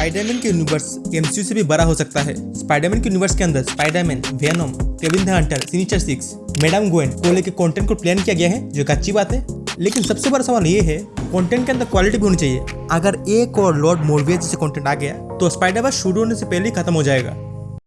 Spiderman के universe MCU से भी बड़ा हो सकता है। स्पाइडरमैन के यूनिवर्स के अंदर Spiderman Venom Kraven the hunter sinister six madame गोएन को लेकर कंटेंट को प्लान किया गया है, जो एक अच्छी बात है। लेकिन सबसे बड़ा सवाल ये है कंटेंट के अंदर क्वालिटी भी होनी चाहिए। अगर एक और लॉर्ड मोरविया जैसे कंटेंट आ गया तो स्पाइडरवर्स शुरू होने से पहले ही खत्म हो जाएगा।